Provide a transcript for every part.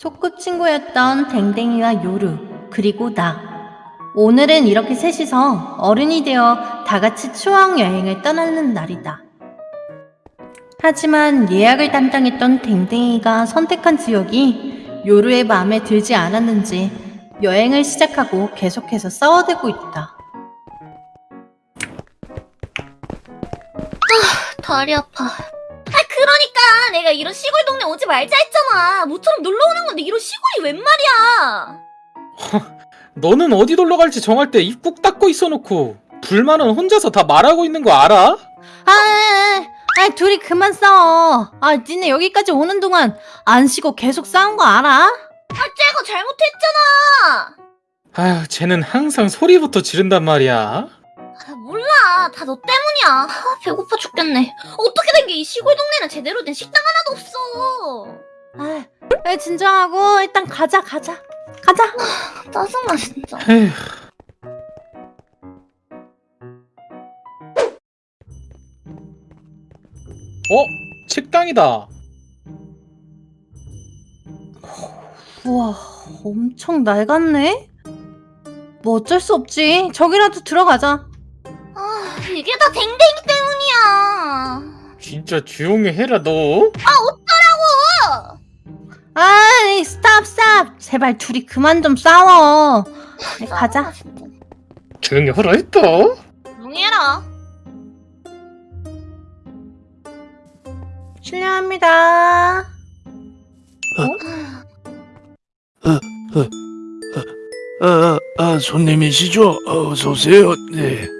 소꿉친구였던 댕댕이와 요루, 그리고 나. 오늘은 이렇게 셋이서 어른이 되어 다 같이 추억 여행을 떠나는 날이다. 하지만 예약을 담당했던 댕댕이가 선택한 지역이 요루의 마음에 들지 않았는지 여행을 시작하고 계속해서 싸워대고 있다. 다리 아파. 아 그러니까 내가 이런 시골 동네 오지 말자 했잖아. 모처럼 놀러 오는 건데 이런 시골이 웬 말이야? 너는 어디 놀러 갈지 정할 때 입 꾹 닫고 있어놓고 불만은 혼자서 다 말하고 있는 거 알아? 아, 아, 아, 둘이 그만 싸워. 아, 니네 여기까지 오는 동안 안 쉬고 계속 싸운 거 알아? 아 쟤가 잘못했잖아. 아휴 쟤는 항상 소리부터 지른단 말이야 아, 다 너 때문이야. 아, 배고파 죽겠네. 어떻게 된 게 이 시골 동네는 제대로 된 식당 하나도 없어. 아, 아, 진정하고 일단 가자, 가자. 가자. 짜증나 진짜. 에휴 어? 식당이다 우와, 엄청 낡았네? 뭐 어쩔 수 없지. 저기라도 들어가자. 아 이게 다 댕댕이 때문이야. 진짜 조용히 해라 너 어! 아이, stop, stop. 제발 둘이 그만 좀 싸워. 네, 가자. 조용히 하라 했다 조용히 해라. 실례합니다. 아, 아, 손님이시죠? 어서 오세요. 네.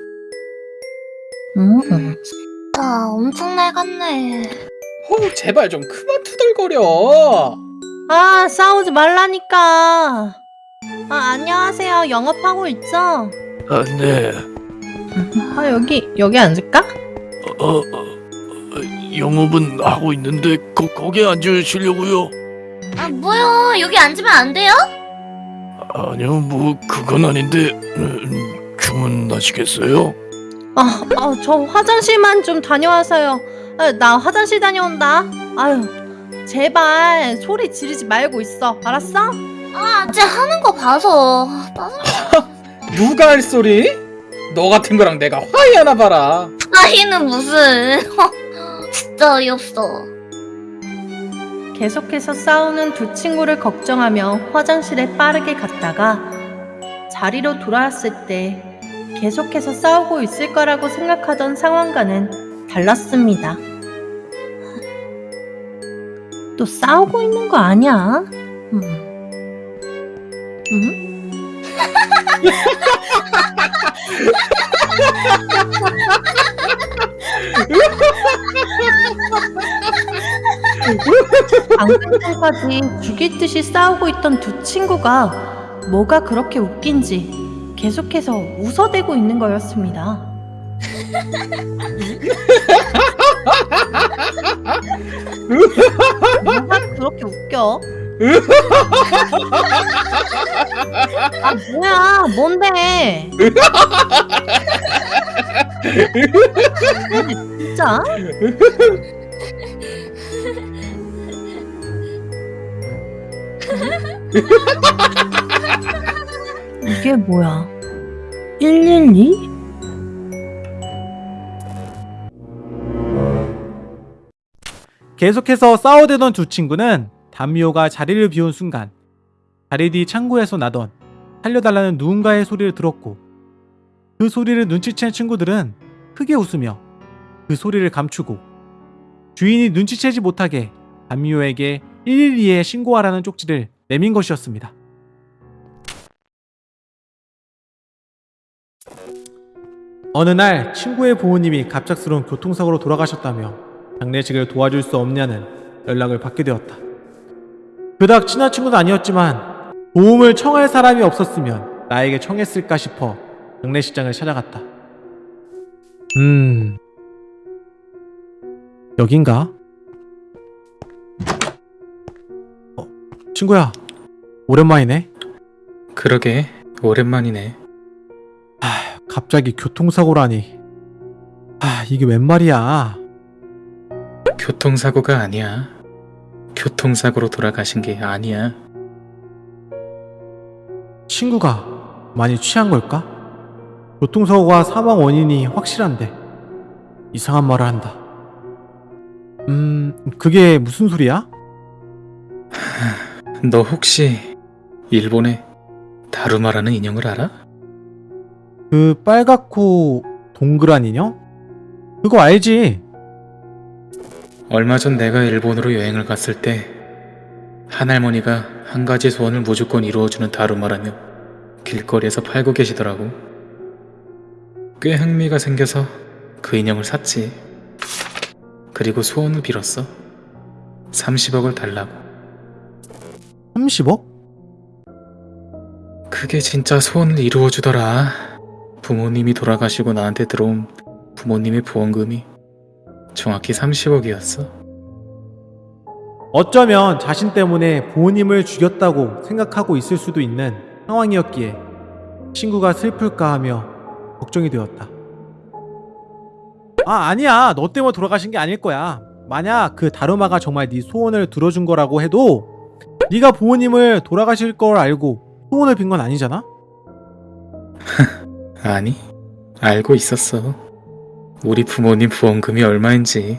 음. 아 엄청 낡았네. 어 제발 좀 그만 투덜거려 아, 싸우지 말라니까. 아, 안녕하세요. 영업하고 있죠? 아, 네. 아, 여기, 여기 앉을까? 어, 어, 어, 영업은 하고 있는데 거, 거기 앉으시려고요? 아 뭐요? 여기 앉으면 안 돼요? 아니요, 뭐 그건 아닌데 음, 주문하시겠어요? 아, 아, 저 화장실만 좀 다녀와서요. 아, 나 화장실 다녀온다. 아유, 제발 소리 지르지 말고 있어. 알았어? 아 쟤 하는 거 봐서 짜증나. 누가 할 소리? 너 같은 거랑 내가 화해하나 봐라 아이는 무슨 진짜 어이없어. 계속해서 싸우는 두 친구를 걱정하며 화장실에 빠르게 갔다가 자리로 돌아왔을 때 계속해서 싸우고 있을 거라고 생각하던 상황과는 달랐습니다. 또 싸우고 있는 거 아니야? 음. 음? 방금 전까지 죽일 듯이 싸우고 있던 두 친구가 뭐가 그렇게 웃긴지 계속해서 웃어대고 있는 거였습니다. 뭐가 그렇게 웃겨? 아 뭐야 뭔데? 진짜? 이게 뭐야? 112? 계속해서 싸워대던 두 친구는 담미호가 자리를 비운 순간 자리 뒤 창고에서 나던 살려달라는 누군가의 소리를 들었고 그 소리를 눈치챈 친구들은 크게 웃으며 그 소리를 감추고 주인이 눈치채지 못하게 담미호에게 112에 신고하라는 쪽지를 내민 것이었습니다. 어느 날 친구의 부모님이 갑작스러운 교통사고로 돌아가셨다며 장례식을 도와줄 수 없냐는 연락을 받게 되었다. 그닥 친한 친구는 아니었지만 도움을 청할 사람이 없었으면 나에게 청했을까 싶어 장례식장을 찾아갔다. 음... 여긴가? 어, 친구야. 오랜만이네. 그러게 오랜만이네 갑자기 교통사고라니. 아, 이게 웬 말이야. 교통사고가 아니야 교통사고로 돌아가신 게 아니야 친구가 많이 취한 걸까? 교통사고가 사망 원인이 확실한데 이상한 말을 한다. 음, 그게 무슨 소리야? 너 혹시 일본의 다루마라는 인형을 알아? 그 빨갛고 동그란 인형? 그거 알지? 얼마 전 내가 일본으로 여행을 갔을 때 한할머니가 한 가지 소원을 무조건 이루어주는 다루마라며 길거리에서 팔고 계시더라고. 꽤 흥미가 생겨서 그 인형을 샀지. 그리고 소원을 빌었어. 30억을 달라고. 30억? 그게 진짜 소원을 이루어주더라. 부모님이 돌아가시고 나한테 들어온 부모님의 보험금이 정확히 30억이었어. 어쩌면 자신 때문에 부모님을 죽였다고 생각하고 있을 수도 있는 상황이었기에 친구가 슬플까 하며 걱정이 되었다. 아, 아니야. 너 때문에 돌아가신 게 아닐 거야. 만약 그 다루마가 정말 네 소원을 들어준 거라고 해도 네가 부모님을 돌아가실 걸 알고 소원을 빈 건 아니잖아? 아니, 알고 있었어. 우리 부모님 보험금이 얼마인지.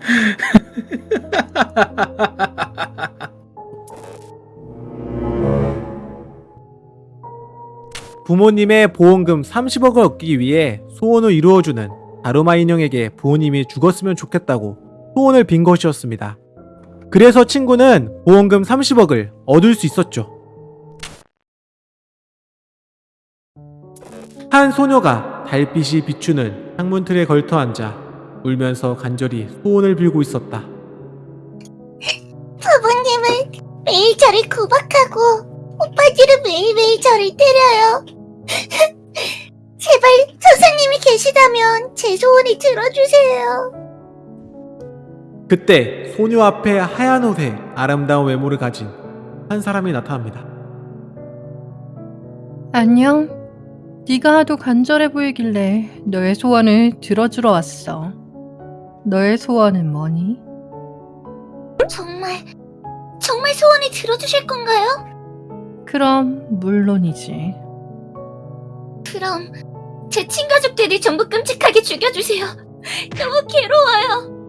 부모님의 보험금 30억을 얻기 위해 소원을 이루어주는 다루마 인형에게 부모님이 죽었으면 좋겠다고 소원을 빈 것이었습니다. 그래서 친구는 보험금 30억을 얻을 수 있었죠. 한 소녀가 달빛이 비추는 창문 틀에 걸터 앉아 울면서 간절히 소원을 빌고 있었다. 부모님은 매일 저를 구박하고 오빠들은 매일매일 저를 때려요. 제발 선생님이 계시다면 제 소원을 들어주세요. 그때 소녀 앞에 하얀 옷에 아름다운 외모를 가진 한 사람이 나타납니다. 안녕. 네가 하도 간절해 보이길래 너의 소원을 들어주러 왔어. 너의 소원은 뭐니? 정말 정말 소원을 들어주실 건가요? 그럼 물론이지. 그럼 제 친가족들이 전부 끔찍하게 죽여주세요. 너무 괴로워요.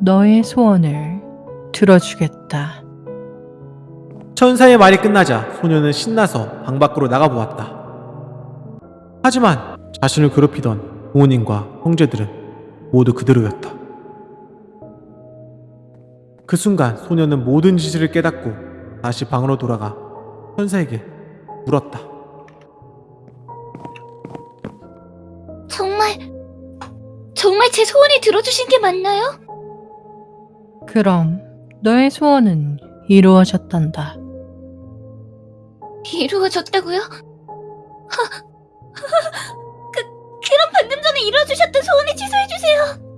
너의 소원을 들어주겠다. 천사의 말이 끝나자 소녀는 신나서 방 밖으로 나가보았다. 하지만 자신을 괴롭히던 부모님과 형제들은 모두 그대로였다. 그 순간 소녀는 모든 지시를 깨닫고 다시 방으로 돌아가 천사에게 물었다. 정말 정말 제 소원을 들어주신 게 맞나요? 그럼 너의 소원은 이루어졌단다. 이루어졌다고요? 하, 그 그럼 방금 전에 이루어주셨던 소원을 취소해 주세요.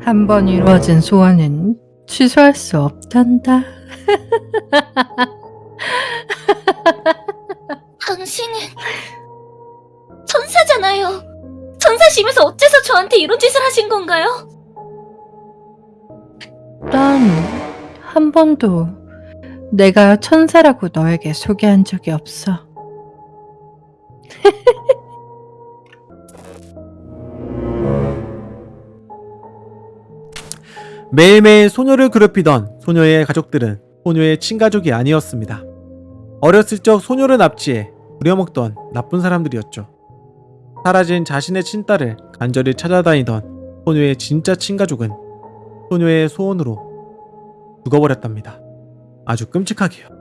한 번 이루어진 소원은 취소할 수 없단다. 당신은 천사잖아요. 천사시면서 어째서 저한테 이런 짓을 하신 건가요? 난 한 번도 내가 천사라고 너에게 소개한 적이 없어. 매일매일 소녀를 괴롭히던 소녀의 가족들은 소녀의 친가족이 아니었습니다. 어렸을 적 소녀를 납치해 부려먹던 나쁜 사람들이었죠. 사라진 자신의 친딸을 간절히 찾아다니던 소녀의 진짜 친가족은 소녀의 소원으로 죽어버렸답니다. 아주 끔찍하게요.